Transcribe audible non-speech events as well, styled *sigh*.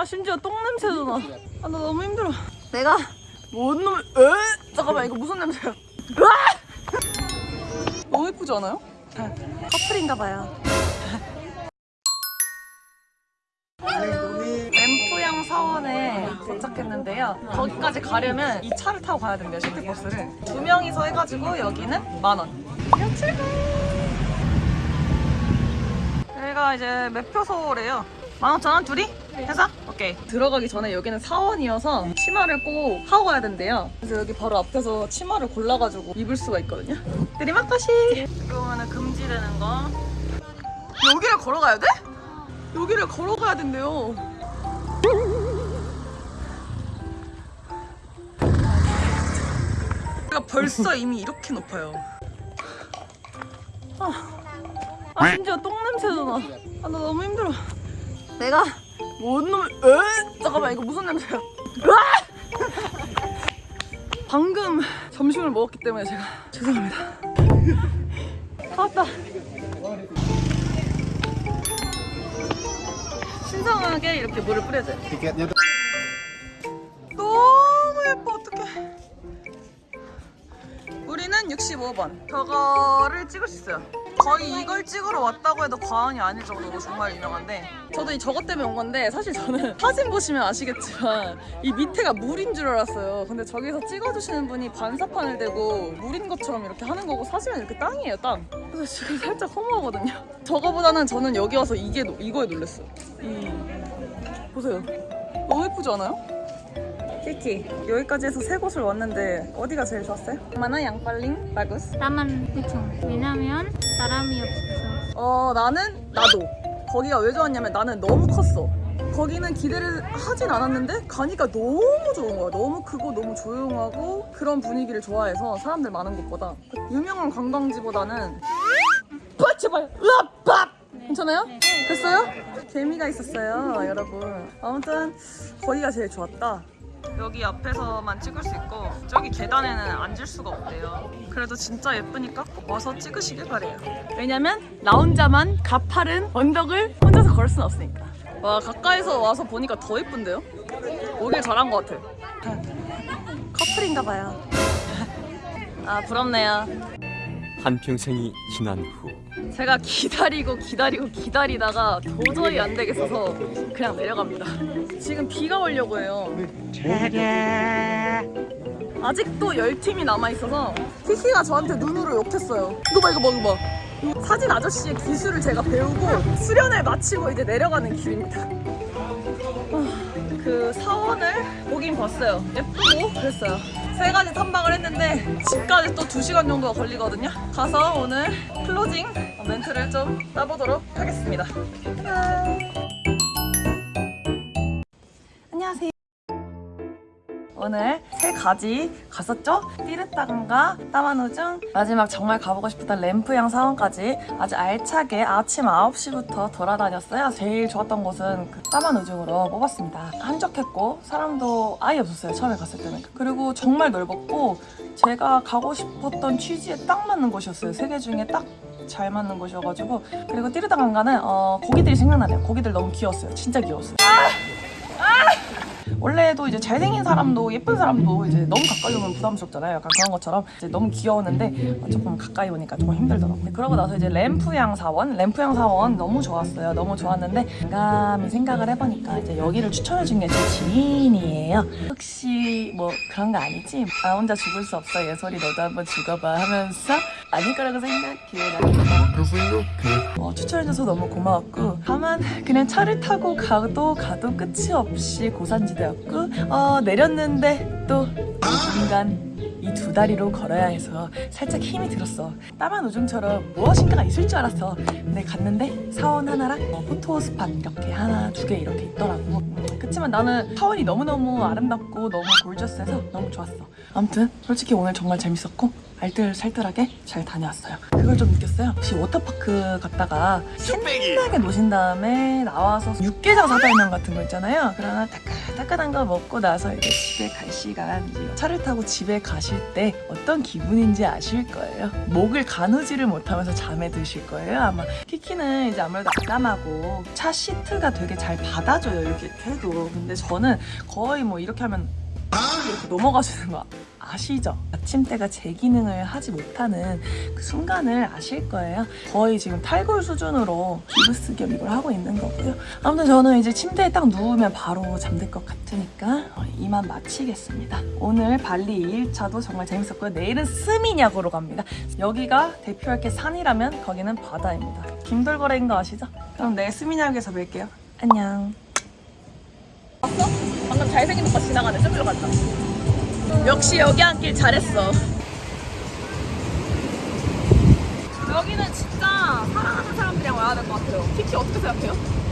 아 심지어 똥 냄새도 나. 아 나 너무 힘들어. 내가 뭔 놈? 에? 잠깐만 이거 무슨 냄새야? 으아! 너무 예쁘지 않아요? 커플인가 봐요. 램프양 사원에 도착했는데요. 거기까지 가려면 이 차를 타고 가야 된대요, 시티버스를. 두 명이서 해가지고 여기는 만 원. 야, 출발! 여기가 이제 매표소래요. 만 오천 원 둘이? 해서? 오케이. 들어가기 전에 여기는 사원이어서 치마를 꼭 하고 가야 된대요. 그래서 여기 바로 앞에서 치마를 골라가지고 입을 수가 있거든요. 드리마카시! 여기 보면은 금지되는 거. 여기를 걸어가야 돼? 여기를 걸어가야 된대요. 여기가 벌써 이미 이렇게 높아요. 아, 아 심지어 똥 냄새도 나. 아, 나 너무 힘들어. 내가 뭔 놈을, 에? 잠깐만, 이거 무슨 냄새야? 으아! 방금 점심을 먹었기 때문에 제가 죄송합니다. 다 왔다. 신성하게 이렇게 물을 뿌려줘요. tuh 너무 예뻐 어떡해 우리는 65번 저거를 찍을 수 있어요 거의 이걸 찍으러 왔다고 해도 과언이 아닐 정도로 정말 유명한데 저도 이 저것 때문에 온 건데 사실 저는 *laughs* 사진 보시면 아시겠지만 이 밑에가 물인 줄 알았어요. 근데 저기서 찍어주시는 분이 반사판을 대고 물인 것처럼 이렇게 하는 거고 사실은 이렇게 땅이에요 땅. 그래서 지금 살짝 허무하거든요. 저거보다는 저는 여기 와서 이게 노- 이거에 놀랐어요. 이 보세요. 너무 예쁘지 않아요? 키키 여기까지 해서 세 곳을 왔는데 어디가 제일 좋았어요? 마나 양빨링 바구스? 나만 그쵸. 왜냐면 사람이 없어서. 어 나는 나도. 거기가 왜 좋았냐면 나는 너무 컸어. 거기는 기대를 하진 않았는데 가니까 너무 좋은 거야. 너무 크고 너무 조용하고 그런 분위기를 좋아해서 사람들 많은 곳보다. 유명한 관광지보다는 빠 제발! 으압밥 괜찮아요? 됐어요? 재미가 있었어요 여러분. 아무튼 거기가 제일 좋았다 여기 앞에서만 찍을 수 있고 저기 계단에는 앉을 수가 없대요. 그래도 진짜 예쁘니까 꼭 와서 찍으시길 바래요. 왜냐면 나 혼자만 가파른 언덕을 혼자서 걸을 순 없으니까. 와 가까이서 와서 보니까 더 예쁜데요? 오길 잘한 것 같아. 커플인가 봐요. 아 부럽네요 한평생이 지난 후 제가 기다리고 기다리고 기다리다가 도저히 안 되겠어서 그냥 내려갑니다. 지금 비가 오려고 해요. 아직도 열 팀이 남아 있어서 키키가 저한테 눈으로 욕했어요. 이거 봐 이거 봐 이거 봐. 이 사진 아저씨의 기술을 제가 배우고 수련을 마치고 이제 내려가는 길입니다. 아, 그 사원을 보긴 봤어요. 예쁘고 그랬어요. 세 가지 탐방을 했는데 집까지 또 2시간 정도가 걸리거든요. 가서 오늘 클로징 멘트를 좀 따보도록 하겠습니다. 안 오늘 세 가지 갔었죠? 띠르땅과 따마누중. 마지막 정말 가보고 싶었던 램프양 사원까지 아주 알차게 아침 9시부터 돌아다녔어요. 제일 좋았던 곳은 그 따마누중으로 뽑았습니다. 한적했고 사람도 아예 없었어요 처음에 갔을 때는. 그리고 정말 넓었고 제가 가고 싶었던 취지에 딱 맞는 곳이었어요. 세 개 중에 딱잘 맞는 곳이어가지고. 그리고 띠르땅강가는 어, 고기들이 생각나네요. 고기들 너무 귀여웠어요. 진짜 귀여웠어요 원래도 이제 잘생긴 사람도 예쁜 사람도 이제 너무 가까이 오면 부담스럽잖아요. 약간 그런 것처럼 이제 너무 귀여웠는데 조금 가까이 오니까 조금 힘들더라고요. 그러고 나서 이제 램프양 사원, 램프양 사원 너무 좋았어요. 너무 좋았는데 감히 생각을 해보니까 이제 여기를 추천해 준 게 제 지인이에요. 혹시 뭐 그런 거 아니지? 나 혼자 죽을 수 없어 예솔이 너도 한번 죽어봐 하면서 아닐 거라고 생각해. 어, 추천해줘서 너무 고마웠고 다만 그냥 차를 타고 가도 가도 끝이 없이 고산지대였고 어, 내렸는데 또 중간 이 두 다리로 걸어야 해서 살짝 힘이 들었어. 따만 우중처럼 무엇인가가 있을 줄 알았어. 근데 갔는데 사원 하나랑 어, 포토 스팟 이렇게 하나 두 개 이렇게 있더라고. 음, 그치만 나는 사원이 너무너무 아름답고 너무 골저스해서 너무 좋았어. 아무튼 솔직히 오늘 정말 재밌었고 알뜰살뜰하게 잘 다녀왔어요. 그걸 좀 느꼈어요. 혹시 워터파크 갔다가 신나게 노신 다음에 나와서 육개장 사발면 같은 거 있잖아요. 그러나 따끈따끈한 거 먹고 나서 이제 집에 갈 시간 이제 차를 타고 집에 가실 때 어떤 기분인지 아실 거예요. 목을 가누지를 못하면서 잠에 드실 거예요. 아마 키키는 이제 아무래도 아담하고 차 시트가 되게 잘 받아줘요. 이렇게 해도. 근데 저는 거의 뭐 이렇게 하면 이렇게 넘어가시는 거 아시죠? 아침대가 제 기능을 하지 못하는 그 순간을 아실 거예요. 거의 지금 탈골 수준으로 기부스 겸 이걸 하고 있는 거고요. 아무튼 저는 이제 침대에 딱 누우면 바로 잠들 것 같으니까 어, 이만 마치겠습니다. 오늘 발리 2일차도 정말 재밌었고요. 내일은 스미냑으로 갑니다. 여기가 대표할 게 산이라면 거기는 바다입니다. 김돌거래인 거 아시죠? 그럼 내일 스미냑에서 뵐게요. 안녕. 봤어? 방금 잘생긴 오빠 지나가네. 저기로 갔다. 역시 여기 앉길 잘했어. 여기는 진짜 사랑하는 사람들이랑 와야 될 것 같아요. 키키 어떻게 생각해요?